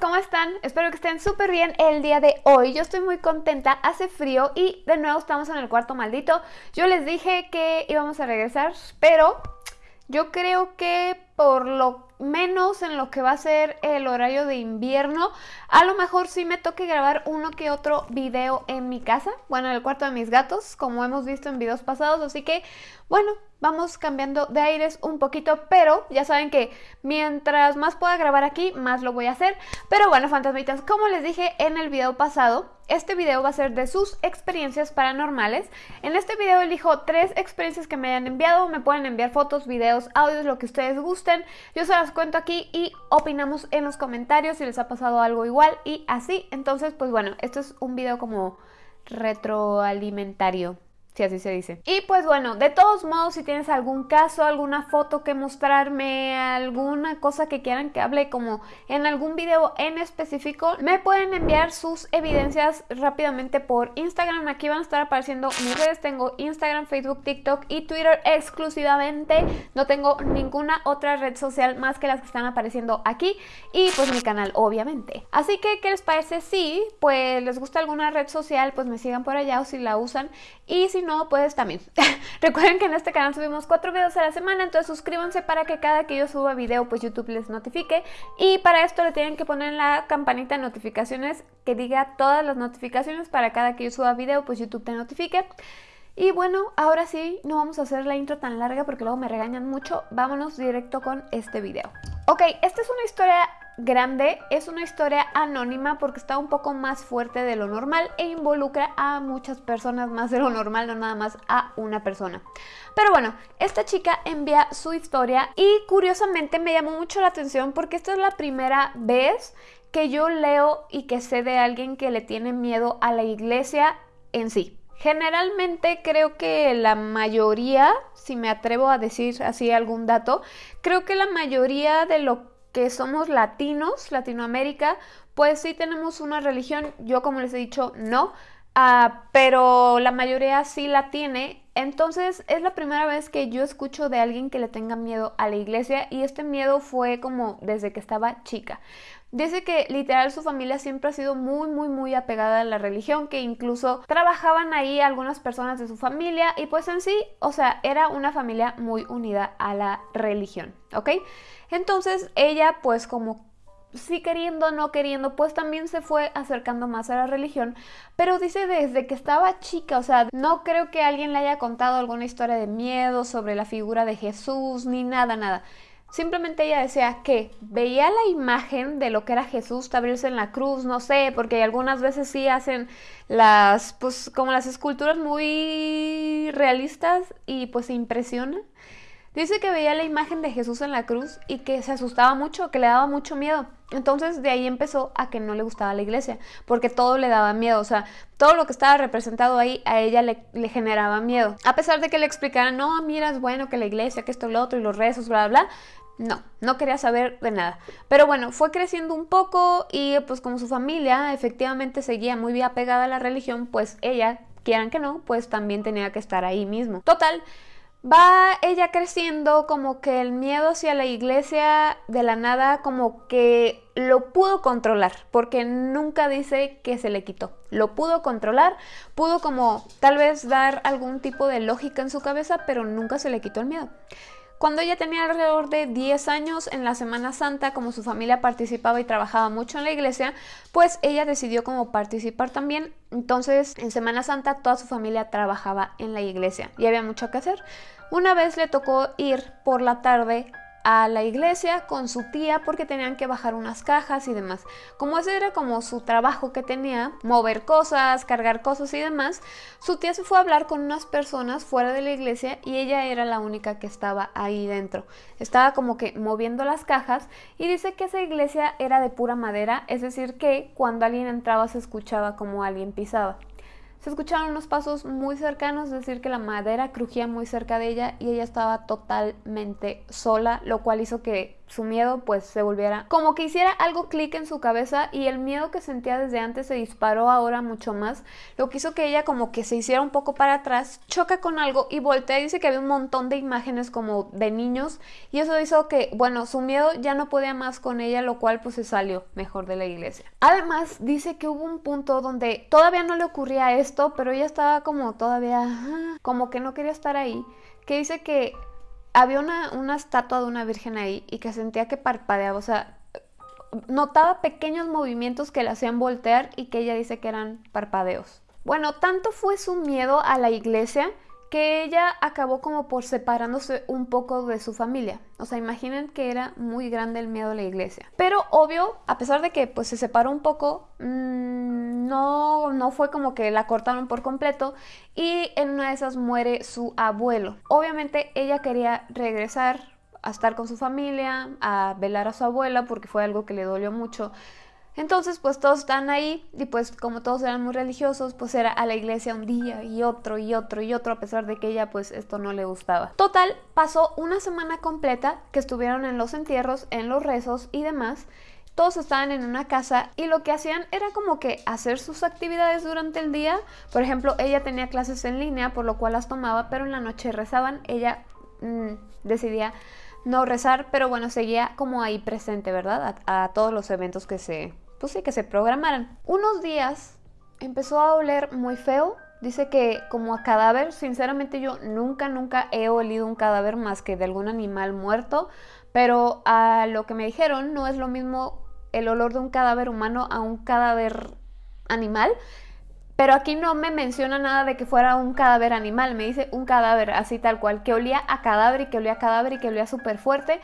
¿cómo están? Espero que estén súper bien el día de hoy. Yo estoy muy contenta, hace frío y de nuevo estamos en el cuarto maldito. Yo les dije que íbamos a regresar, pero yo creo que por lo menos en lo que va a ser el horario de invierno. A lo mejor sí me toque grabar uno que otro video en mi casa, bueno, en el cuarto de mis gatos, como hemos visto en videos pasados, así que, bueno, vamos cambiando de aires un poquito, pero ya saben que mientras más pueda grabar aquí, más lo voy a hacer. Pero bueno, fantasmitas, como les dije en el video pasado, este video va a ser de sus experiencias paranormales. En este video elijo tres experiencias que me hayan enviado, me pueden enviar fotos, videos, audios, lo que ustedes gusten. Yo se las cuento aquí y opinamos en los comentarios si les ha pasado algo igual y así. Entonces, pues bueno, esto es un video como retroalimentario si así se dice. Y pues bueno, de todos modos, si tienes algún caso, alguna foto que mostrarme, alguna cosa que quieran que hable como en algún video en específico, me pueden enviar sus evidencias rápidamente por Instagram. Aquí van a estar apareciendo mis redes. Tengo Instagram, Facebook, TikTok y Twitter exclusivamente. No tengo ninguna otra red social más que las que están apareciendo aquí. Y pues mi canal, obviamente. Así que, ¿qué les parece? Si pues les gusta alguna red social, pues me sigan por allá o si la usan. Y si no, pues también. Recuerden que en este canal subimos cuatro videos a la semana, entonces suscríbanse para que cada que yo suba video, pues YouTube les notifique. Y para esto le tienen que poner la campanita de notificaciones que diga todas las notificaciones para cada que yo suba video, pues YouTube te notifique. Y bueno, ahora sí, no vamos a hacer la intro tan larga porque luego me regañan mucho. Vámonos directo con este video. Ok, esta es una historia grande, es una historia anónima porque está un poco más fuerte de lo normal e involucra a muchas personas más de lo normal, no nada más a una persona. Pero bueno, esta chica envía su historia y curiosamente me llamó mucho la atención porque esta es la primera vez que yo leo y que sé de alguien que le tiene miedo a la iglesia en sí. Generalmente creo que la mayoría, si me atrevo a decir así algún dato, creo que la mayoría de lo que somos latinos, Latinoamérica, pues sí tenemos una religión, yo como les he dicho, no, ah, pero la mayoría sí la tiene. Entonces es la primera vez que yo escucho de alguien que le tenga miedo a la iglesia y este miedo fue como desde que estaba chica. Dice que literal su familia siempre ha sido muy, muy, muy apegada a la religión, que incluso trabajaban ahí algunas personas de su familia y pues en sí, o sea, era una familia muy unida a la religión, ¿ok? Entonces ella pues como sí queriendo no queriendo, pues también se fue acercando más a la religión, pero dice desde que estaba chica, o sea, no creo que alguien le haya contado alguna historia de miedo sobre la figura de Jesús, ni nada, nada. Simplemente ella decía que veía la imagen de lo que era Jesús abrirse en la cruz, no sé, porque algunas veces sí hacen las, pues como las esculturas muy realistas y pues se impresiona. Dice que veía la imagen de Jesús en la cruz y que se asustaba mucho, que le daba mucho miedo. Entonces de ahí empezó a que no le gustaba la iglesia, porque todo le daba miedo, o sea, todo lo que estaba representado ahí a ella le, generaba miedo. A pesar de que le explicaran, no, mira, es bueno que la iglesia, que esto, lo otro, y los rezos, bla, bla, bla, no, no quería saber de nada. Pero bueno, fue creciendo un poco y pues como su familia efectivamente seguía muy bien apegada a la religión, pues ella, quieran que no, pues también tenía que estar ahí mismo. Total, va ella creciendo como que el miedo hacia la iglesia de la nada como que lo pudo controlar, porque nunca dice que se le quitó. Lo pudo controlar, pudo como tal vez dar algún tipo de lógica en su cabeza, pero nunca se le quitó el miedo. Cuando ella tenía alrededor de 10 años en la Semana Santa, como su familia participaba y trabajaba mucho en la iglesia, pues ella decidió como participar también. Entonces, en Semana Santa toda su familia trabajaba en la iglesia y había mucho que hacer. Una vez le tocó ir por la tarde a la iglesia con su tía porque tenían que bajar unas cajas y demás. Como ese era como su trabajo que tenía, mover cosas, cargar cosas y demás, su tía se fue a hablar con unas personas fuera de la iglesia y ella era la única que estaba ahí dentro. Estaba como que moviendo las cajas y dice que esa iglesia era de pura madera, es decir que cuando alguien entraba se escuchaba como alguien pisaba. Se escucharon unos pasos muy cercanos, es decir, que la madera crujía muy cerca de ella y ella estaba totalmente sola, lo cual hizo que su miedo pues se volviera como que hiciera algo clic en su cabeza y el miedo que sentía desde antes se disparó ahora mucho más, lo que hizo que ella como que se hiciera un poco para atrás, choca con algo y voltea dice que había un montón de imágenes como de niños y eso hizo que, bueno, su miedo ya no podía más con ella, lo cual pues se salió mejor de la iglesia. Además dice que hubo un punto donde todavía no le ocurría esto, pero ella estaba como todavía, como que no quería estar ahí, que dice que había una, una estatua de una virgen ahí y que sentía que parpadeaba, o sea, notaba pequeños movimientos que la hacían voltear y que ella dice que eran parpadeos. Bueno, tanto fue su miedo a la iglesia que ella acabó como por separándose un poco de su familia. O sea, imaginen que era muy grande el miedo a la iglesia. Pero obvio, a pesar de que pues se separó un poco, mmm, no, no fue como que la cortaron por completo y en una de esas muere su abuelo. Obviamente ella quería regresar a estar con su familia, a velar a su abuela porque fue algo que le dolió mucho. Entonces, pues todos están ahí y pues como todos eran muy religiosos, pues era a la iglesia un día y otro y otro y otro a pesar de que ella pues esto no le gustaba. Total, pasó una semana completa que estuvieron en los entierros, en los rezos y demás. Todos estaban en una casa y lo que hacían era como que hacer sus actividades durante el día. Por ejemplo, ella tenía clases en línea, por lo cual las tomaba, pero en la noche rezaban. Ella mmm, decidía no rezar, pero bueno, seguía como ahí presente, ¿verdad? A, a, todos los eventos que se, pues sí, que se programaran. Unos días empezó a oler muy feo. Dice que como a cadáver, sinceramente yo nunca, nunca he olido un cadáver más que de algún animal muerto, pero a lo que me dijeron no es lo mismo el olor de un cadáver humano a un cadáver animal. Pero aquí no me menciona nada de que fuera un cadáver animal, me dice un cadáver así tal cual, que olía a cadáver y que olía a cadáver y que olía súper fuerte.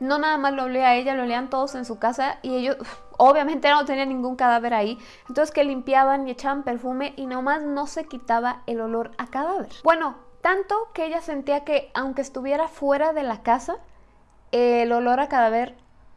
No nada más lo olía a ella, lo olían todos en su casa y ellos obviamente no tenían ningún cadáver ahí. Entonces que limpiaban y echaban perfume y nomás no se quitaba el olor a cadáver. Bueno, tanto que ella sentía que aunque estuviera fuera de la casa, el olor a cadáver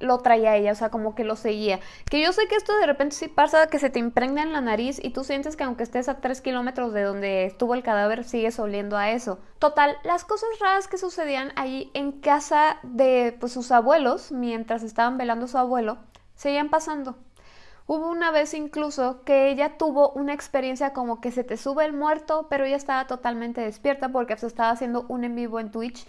lo traía ella, o sea, como que lo seguía. Que yo sé que esto de repente sí pasa, que se te impregna en la nariz y tú sientes que aunque estés a 3 kilómetros de donde estuvo el cadáver, sigues oliendo a eso. Total, las cosas raras que sucedían allí en casa de pues, sus abuelos, mientras estaban velando a su abuelo, seguían pasando. Hubo una vez incluso que ella tuvo una experiencia como que se te sube el muerto, pero ella estaba totalmente despierta porque se estaba haciendo un en vivo en Twitch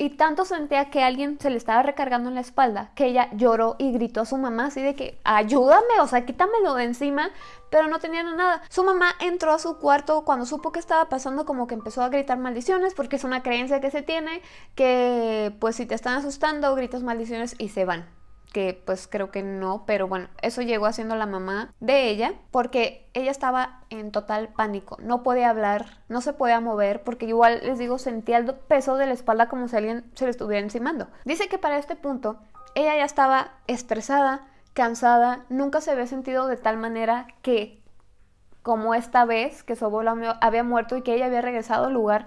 y tanto sentía que alguien se le estaba recargando en la espalda que ella lloró y gritó a su mamá así de que ayúdame, o sea, quítamelo de encima, pero no tenía nada. Su mamá entró a su cuarto cuando supo que estaba pasando como que empezó a gritar maldiciones porque es una creencia que se tiene que pues si te están asustando gritas maldiciones y se van que pues creo que no, pero bueno, eso llegó haciendo la mamá de ella porque ella estaba en total pánico, no podía hablar, no se podía mover porque igual les digo sentía el peso de la espalda como si alguien se le estuviera encimando. Dice que para este punto ella ya estaba estresada, cansada, nunca se había sentido de tal manera que como esta vez que su abuelo había muerto y que ella había regresado al lugar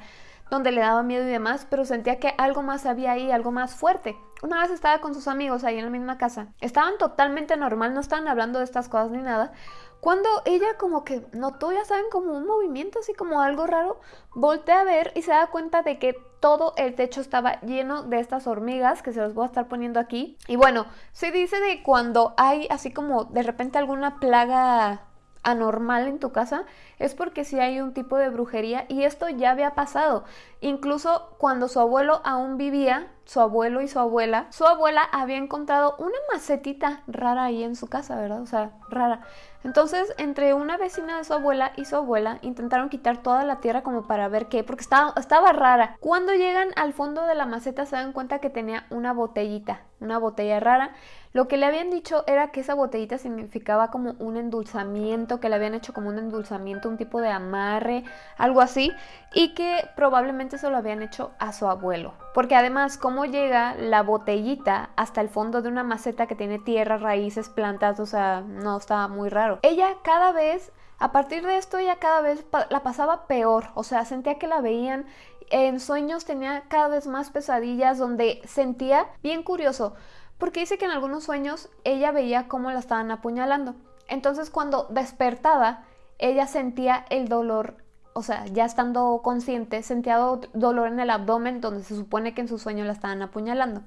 donde le daba miedo y demás, pero sentía que algo más había ahí, algo más fuerte. Una vez estaba con sus amigos ahí en la misma casa. Estaban totalmente normal, no estaban hablando de estas cosas ni nada. Cuando ella como que notó, ya saben, como un movimiento así como algo raro, voltea a ver y se da cuenta de que todo el techo estaba lleno de estas hormigas que se los voy a estar poniendo aquí. Y bueno, se dice de cuando hay así como de repente alguna plaga anormal en tu casa es porque si hay un tipo de brujería y esto ya había pasado. Incluso cuando su abuelo aún vivía, su abuelo y su abuela, su abuela había encontrado una macetita rara ahí en su casa, ¿verdad? O sea, rara. Entonces, entre una vecina de su abuela y su abuela intentaron quitar toda la tierra como para ver qué, porque estaba, estaba rara. Cuando llegan al fondo de la maceta se dan cuenta que tenía una botellita, una botella rara. Lo que le habían dicho era que esa botellita significaba como un endulzamiento, que le habían hecho como un endulzamiento, un tipo de amarre, algo así, y que probablemente se lo habían hecho a su abuelo. Porque además, ¿cómo llega la botellita hasta el fondo de una maceta que tiene tierra, raíces, plantas? O sea, no estaba muy raro. Ella cada vez, a partir de esto, ella cada vez la pasaba peor. O sea, sentía que la veían en sueños tenía cada vez más pesadillas donde sentía, bien curioso, porque dice que en algunos sueños ella veía cómo la estaban apuñalando. Entonces cuando despertaba, ella sentía el dolor, o sea, ya estando consciente, sentía dolor en el abdomen donde se supone que en su sueño la estaban apuñalando.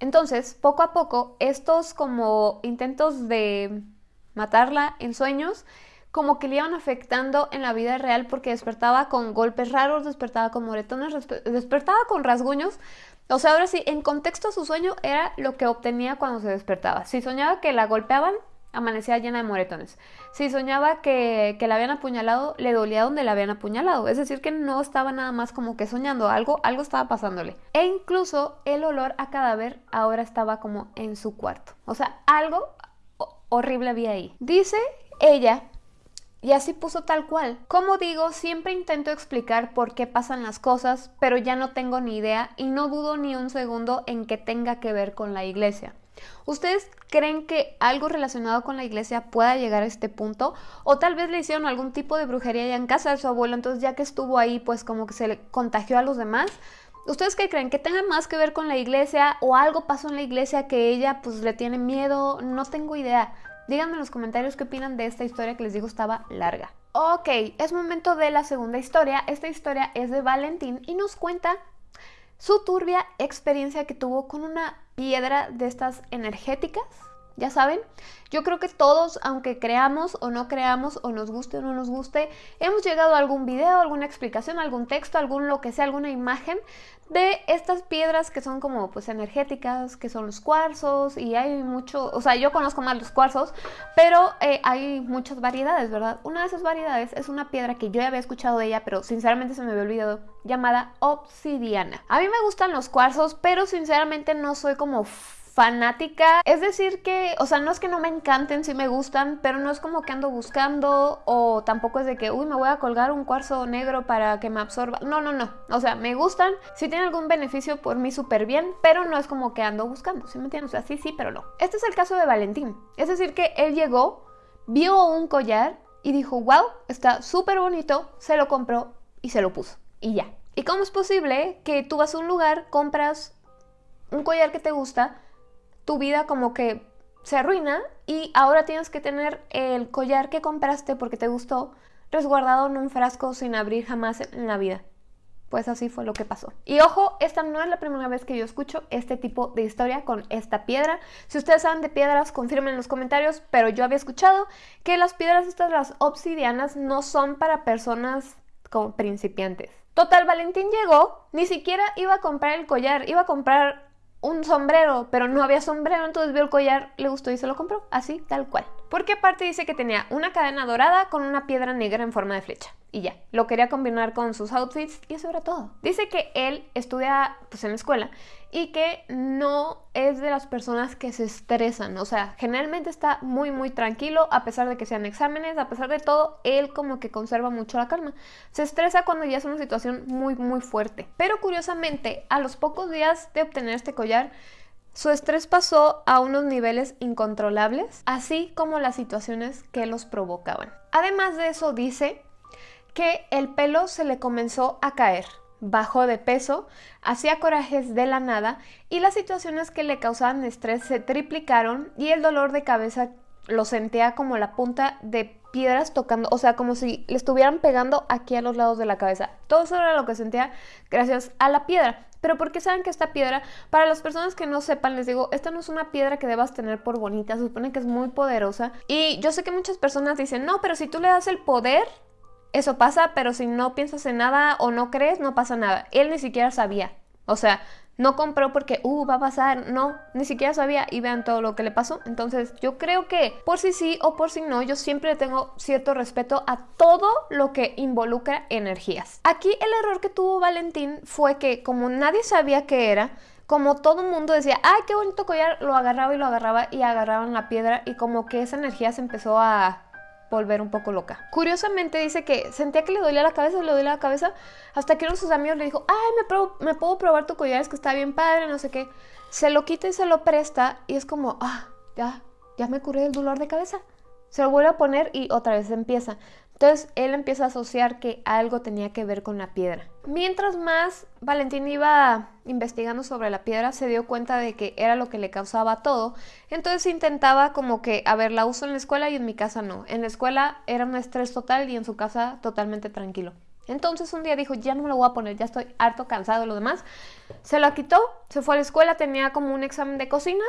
Entonces, poco a poco, estos como intentos de matarla en sueños, como que le iban afectando en la vida real porque despertaba con golpes raros, despertaba con moretones, despertaba con rasguños. O sea, ahora sí, en contexto su sueño era lo que obtenía cuando se despertaba. Si soñaba que la golpeaban, amanecía llena de moretones. Si soñaba que, que, la habían apuñalado, le dolía donde la habían apuñalado. Es decir, que no estaba nada más como que soñando, algo, algo estaba pasándole. E incluso el olor a cadáver ahora estaba como en su cuarto. O sea, algo horrible había ahí. Dice ella y así puso tal cual. Como digo, siempre intento explicar por qué pasan las cosas, pero ya no tengo ni idea y no dudo ni un segundo en que tenga que ver con la iglesia. ¿Ustedes creen que algo relacionado con la iglesia pueda llegar a este punto? O tal vez le hicieron algún tipo de brujería ya en casa de su abuelo, entonces ya que estuvo ahí, pues como que se le contagió a los demás. ¿Ustedes qué creen? ¿Que tenga más que ver con la iglesia o algo pasó en la iglesia que ella pues le tiene miedo? No tengo idea. Díganme en los comentarios qué opinan de esta historia que les digo estaba larga. Ok, es momento de la segunda historia. Esta historia es de Valentín y nos cuenta su turbia experiencia que tuvo con una piedra de estas energéticas ya saben, yo creo que todos, aunque creamos o no creamos, o nos guste o no nos guste, hemos llegado a algún video, alguna explicación, algún texto, algún lo que sea, alguna imagen de estas piedras que son como pues energéticas, que son los cuarzos, y hay mucho, o sea, yo conozco más los cuarzos, pero eh, hay muchas variedades, ¿verdad? Una de esas variedades es una piedra que yo ya había escuchado de ella, pero sinceramente se me había olvidado, llamada obsidiana. A mí me gustan los cuarzos, pero sinceramente no soy como fanática. Es decir que, o sea, no es que no me encanten, sí me gustan, pero no es como que ando buscando o tampoco es de que, uy, me voy a colgar un cuarzo negro para que me absorba. No, no, no. O sea, me gustan, si tienen algún beneficio por mí súper bien, pero no es como que ando buscando, ¿sí me entienden? O sea, sí, sí, pero no. Este es el caso de Valentín. Es decir que él llegó, vio un collar y dijo, wow, está súper bonito, se lo compró y se lo puso. Y ya. ¿Y cómo es posible que tú vas a un lugar, compras un collar que te gusta, tu vida como que se arruina y ahora tienes que tener el collar que compraste porque te gustó resguardado en un frasco sin abrir jamás en la vida. Pues así fue lo que pasó. Y ojo, esta no es la primera vez que yo escucho este tipo de historia con esta piedra. Si ustedes saben de piedras, confirmen en los comentarios, pero yo había escuchado que las piedras estas, las obsidianas, no son para personas como principiantes. Total, Valentín llegó, ni siquiera iba a comprar el collar, iba a comprar un sombrero, pero no había sombrero, entonces vio el collar, le gustó y se lo compró, así, tal cual. Porque aparte dice que tenía una cadena dorada con una piedra negra en forma de flecha. Y ya, lo quería combinar con sus outfits y eso era todo. Dice que él estudia pues en la escuela y que no es de las personas que se estresan. O sea, generalmente está muy muy tranquilo a pesar de que sean exámenes, a pesar de todo, él como que conserva mucho la calma. Se estresa cuando ya es una situación muy muy fuerte. Pero curiosamente, a los pocos días de obtener este collar, su estrés pasó a unos niveles incontrolables, así como las situaciones que los provocaban. Además de eso, dice que el pelo se le comenzó a caer, bajó de peso, hacía corajes de la nada y las situaciones que le causaban estrés se triplicaron y el dolor de cabeza lo sentía como la punta de piedras tocando, o sea, como si le estuvieran pegando aquí a los lados de la cabeza. Todo eso era lo que sentía gracias a la piedra. Pero ¿por qué saben que esta piedra, para las personas que no sepan, les digo, esta no es una piedra que debas tener por bonita, se supone que es muy poderosa. Y yo sé que muchas personas dicen, no, pero si tú le das el poder, eso pasa, pero si no piensas en nada o no crees, no pasa nada. Él ni siquiera sabía. O sea, no compró porque, uh, va a pasar. No, ni siquiera sabía y vean todo lo que le pasó. Entonces, yo creo que por si sí o por si no, yo siempre tengo cierto respeto a todo lo que involucra energías. Aquí el error que tuvo Valentín fue que, como nadie sabía qué era, como todo el mundo decía, ay, qué bonito collar, lo agarraba y lo agarraba y agarraban la piedra y como que esa energía se empezó a volver un poco loca. Curiosamente dice que sentía que le dolía la cabeza, le dolía la cabeza, hasta que uno de sus amigos le dijo, ay, me, puedo probar tu collar, es que está bien padre, no sé qué. Se lo quita y se lo presta y es como, ah, ya, ya me curé del dolor de cabeza. Se lo vuelve a poner y otra vez empieza. Entonces él empieza a asociar que algo tenía que ver con la piedra. Mientras más Valentín iba investigando sobre la piedra, se dio cuenta de que era lo que le causaba todo. Entonces intentaba como que, a ver, la uso en la escuela y en mi casa no. En la escuela era un estrés total y en su casa totalmente tranquilo. Entonces un día dijo, ya no me lo voy a poner, ya estoy harto, cansado de lo demás. Se lo quitó, se fue a la escuela, tenía como un examen de cocina,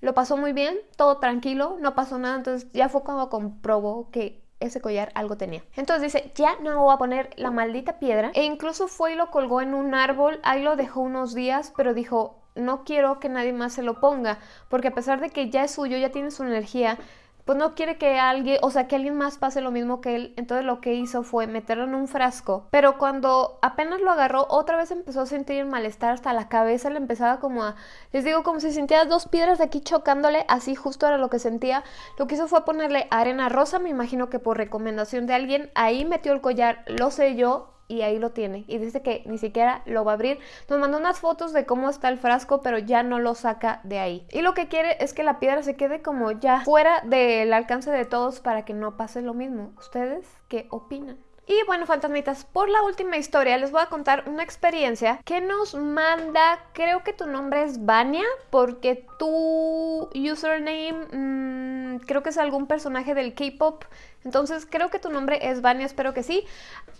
lo pasó muy bien, todo tranquilo, no pasó nada, entonces ya fue cuando comprobó que ese collar algo tenía. Entonces dice, ya no me voy a poner la maldita piedra. E incluso fue y lo colgó en un árbol, ahí lo dejó unos días, pero dijo, no quiero que nadie más se lo ponga, porque a pesar de que ya es suyo, ya tiene su energía, pues no quiere que alguien, o sea, que alguien más pase lo mismo que él. Entonces lo que hizo fue meterlo en un frasco. Pero cuando apenas lo agarró, otra vez empezó a sentir malestar hasta la cabeza, le empezaba como a, les digo, como si sentía dos piedras de aquí chocándole, así justo era lo que sentía. Lo que hizo fue ponerle arena rosa, me imagino que por recomendación de alguien, ahí metió el collar, lo selló y ahí lo tiene. Y dice que ni siquiera lo va a abrir. Nos mandó unas fotos de cómo está el frasco, pero ya no lo saca de ahí. Y lo que quiere es que la piedra se quede como ya fuera del alcance de todos para que no pase lo mismo. ¿Ustedes qué opinan? Y bueno, fantasmitas, por la última historia les voy a contar una experiencia que nos manda, creo que tu nombre es Vania, porque tu username mm, creo que es algún personaje del K-pop. Entonces creo que tu nombre es Vania, espero que sí.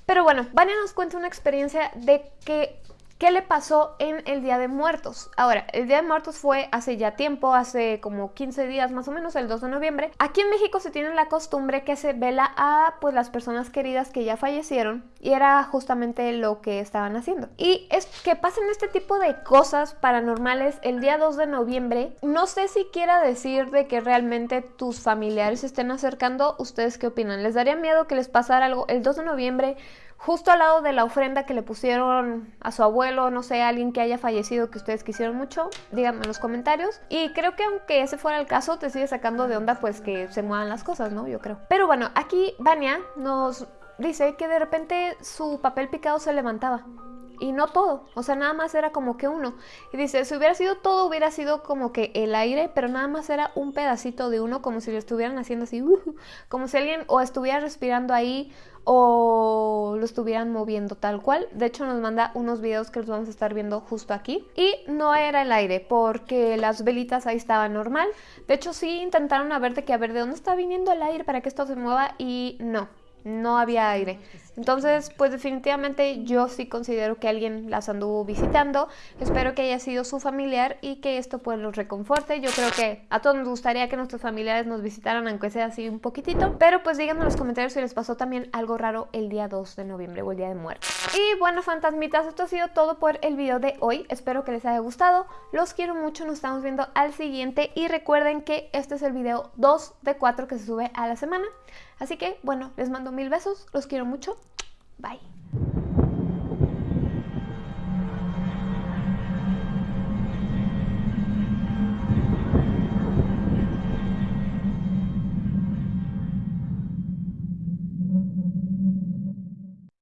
Pero bueno, Vania nos cuenta una experiencia de que ¿Qué le pasó en el Día de Muertos? Ahora, el Día de Muertos fue hace ya tiempo, hace como 15 días más o menos, el 2 de noviembre. Aquí en México se tiene la costumbre que se vela a pues las personas queridas que ya fallecieron y era justamente lo que estaban haciendo. Y es que pasen este tipo de cosas paranormales el día 2 de noviembre. No sé si quiera decir de que realmente tus familiares se estén acercando. ¿Ustedes qué opinan? ¿Les daría miedo que les pasara algo el 2 de noviembre? Justo al lado de la ofrenda que le pusieron a su abuelo, no sé, alguien que haya fallecido que ustedes quisieron mucho, díganme en los comentarios. Y creo que aunque ese fuera el caso, te sigue sacando de onda pues que se muevan las cosas, ¿no? Yo creo. Pero bueno, aquí Vania nos dice que de repente su papel picado se levantaba. Y no todo, o sea, nada más era como que uno. Y dice, si hubiera sido todo, hubiera sido como que el aire, pero nada más era un pedacito de uno, como si lo estuvieran haciendo así, como si alguien o estuviera respirando ahí o lo estuvieran moviendo tal cual. De hecho nos manda unos videos que los vamos a estar viendo justo aquí. Y no era el aire porque las velitas ahí estaban normal. De hecho sí intentaron a ver de que a ver de dónde está viniendo el aire para que esto se mueva y no no había aire. Entonces, pues definitivamente yo sí considero que alguien las anduvo visitando. Espero que haya sido su familiar y que esto pues los reconforte. Yo creo que a todos nos gustaría que nuestros familiares nos visitaran, aunque sea así un poquitito. Pero pues díganme en los comentarios si les pasó también algo raro el día 2 de noviembre o el día de muerte. Y bueno, fantasmitas, esto ha sido todo por el video de hoy. Espero que les haya gustado. Los quiero mucho, nos estamos viendo al siguiente. Y recuerden que este es el video 2 de 4 que se sube a la semana. Así que, bueno, les mando mil besos, los quiero mucho. Bye.